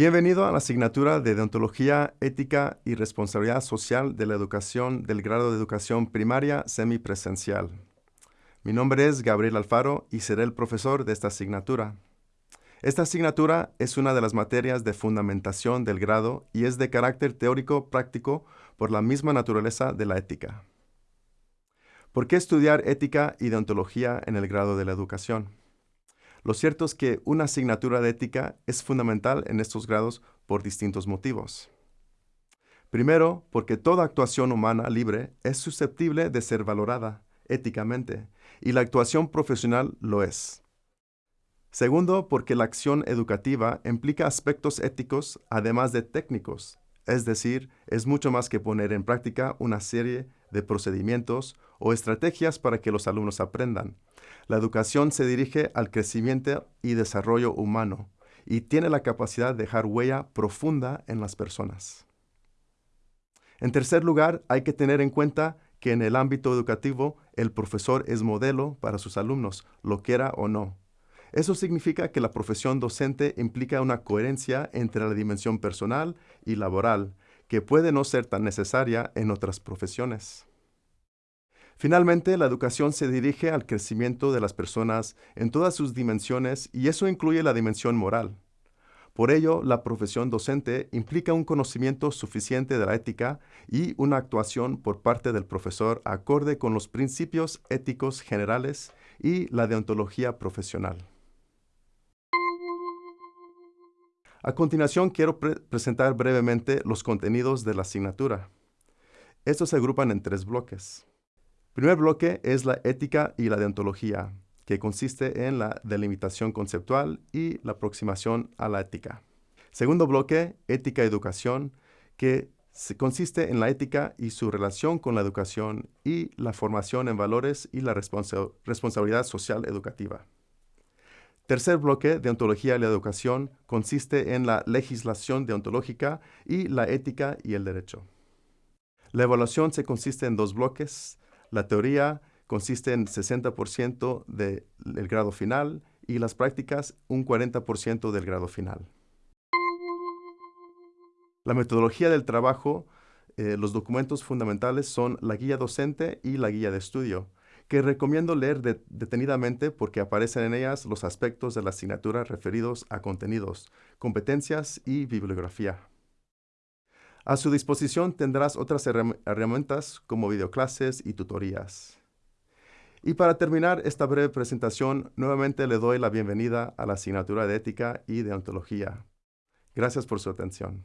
Bienvenido a la asignatura de Deontología, Ética y Responsabilidad Social de la Educación del grado de Educación Primaria Semipresencial. Mi nombre es Gabriel Alfaro y seré el profesor de esta asignatura. Esta asignatura es una de las materias de fundamentación del grado y es de carácter teórico práctico por la misma naturaleza de la ética. ¿Por qué estudiar ética y deontología en el grado de la educación? Lo cierto es que una asignatura de ética es fundamental en estos grados por distintos motivos. Primero, porque toda actuación humana libre es susceptible de ser valorada éticamente, y la actuación profesional lo es. Segundo, porque la acción educativa implica aspectos éticos además de técnicos, es decir, es mucho más que poner en práctica una serie de procedimientos o estrategias para que los alumnos aprendan. La educación se dirige al crecimiento y desarrollo humano y tiene la capacidad de dejar huella profunda en las personas. En tercer lugar, hay que tener en cuenta que en el ámbito educativo el profesor es modelo para sus alumnos, lo quiera o no. Eso significa que la profesión docente implica una coherencia entre la dimensión personal y laboral, que puede no ser tan necesaria en otras profesiones. Finalmente, la educación se dirige al crecimiento de las personas en todas sus dimensiones y eso incluye la dimensión moral. Por ello, la profesión docente implica un conocimiento suficiente de la ética y una actuación por parte del profesor acorde con los principios éticos generales y la deontología profesional. A continuación quiero presentar brevemente los contenidos de la asignatura. Estos se agrupan en tres bloques. El primer bloque es la ética y la deontología, que consiste en la delimitación conceptual y la aproximación a la ética. Segundo bloque, ética y educación, que consiste en la ética y su relación con la educación y la formación en valores y la responsabilidad social educativa. Tercer bloque, deontología y la educación, consiste en la legislación deontológica y la ética y el derecho. La evaluación se consiste en dos bloques. La teoría consiste en 60% del grado final y las prácticas un 40% del grado final. La metodología del trabajo, eh, los documentos fundamentales son la guía docente y la guía de estudio que recomiendo leer detenidamente porque aparecen en ellas los aspectos de la asignatura referidos a contenidos, competencias y bibliografía. A su disposición tendrás otras herramientas como videoclases y tutorías. Y para terminar esta breve presentación, nuevamente le doy la bienvenida a la asignatura de Ética y Deontología. Gracias por su atención.